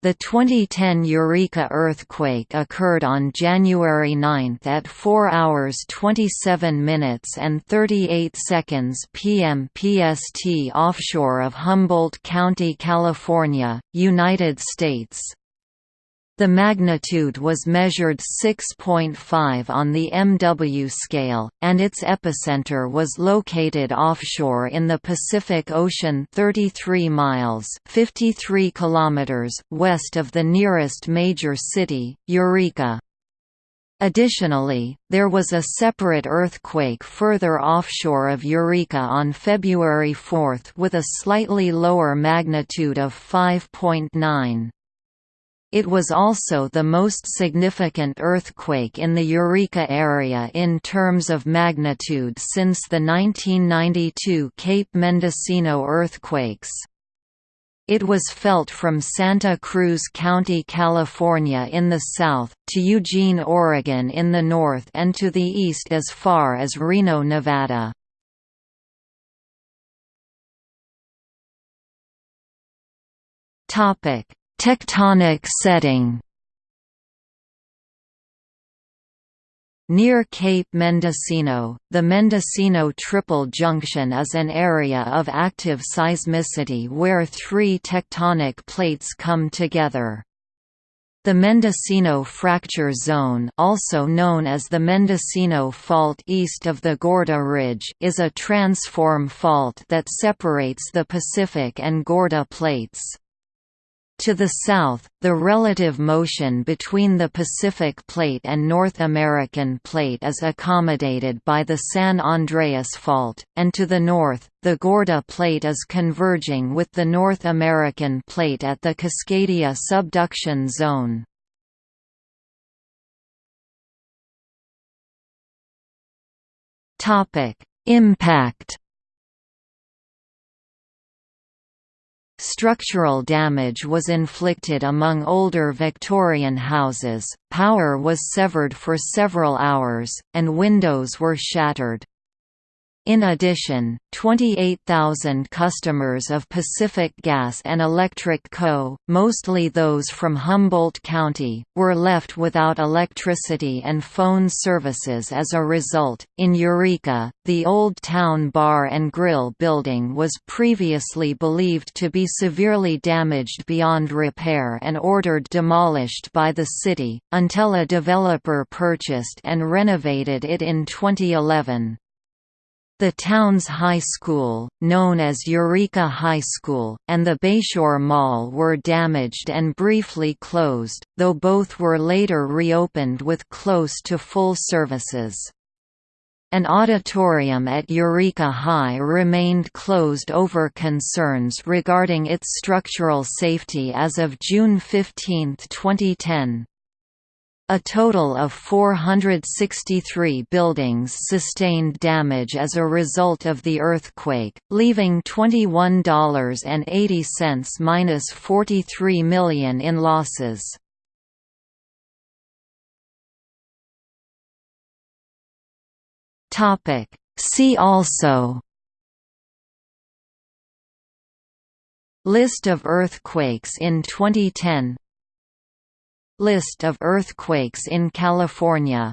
The 2010 Eureka earthquake occurred on January 9 at 4 hours 27 minutes and 38 seconds p.m. PST offshore of Humboldt County, California, United States. The magnitude was measured 6.5 on the MW scale, and its epicenter was located offshore in the Pacific Ocean 33 miles 53 kilometers west of the nearest major city, Eureka. Additionally, there was a separate earthquake further offshore of Eureka on February 4 with a slightly lower magnitude of 5.9. It was also the most significant earthquake in the Eureka area in terms of magnitude since the 1992 Cape Mendocino earthquakes. It was felt from Santa Cruz County, California in the south, to Eugene, Oregon in the north and to the east as far as Reno, Nevada. Topic: Tectonic setting Near Cape Mendocino, the Mendocino Triple Junction is an area of active seismicity where three tectonic plates come together. The Mendocino Fracture Zone also known as the Mendocino Fault east of the Gorda Ridge is a transform fault that separates the Pacific and Gorda plates. To the south, the relative motion between the Pacific Plate and North American Plate is accommodated by the San Andreas Fault, and to the north, the Gorda Plate is converging with the North American Plate at the Cascadia subduction zone. Impact Structural damage was inflicted among older Victorian houses, power was severed for several hours, and windows were shattered. In addition, 28,000 customers of Pacific Gas and Electric Co., mostly those from Humboldt County, were left without electricity and phone services as a result. In Eureka, the Old Town Bar and Grill building was previously believed to be severely damaged beyond repair and ordered demolished by the city, until a developer purchased and renovated it in 2011. The town's high school, known as Eureka High School, and the Bayshore Mall were damaged and briefly closed, though both were later reopened with close to full services. An auditorium at Eureka High remained closed over concerns regarding its structural safety as of June 15, 2010. A total of 463 buildings sustained damage as a result of the earthquake, leaving $21.80 minus 43 million in losses. Topic See also List of earthquakes in 2010 List of earthquakes in California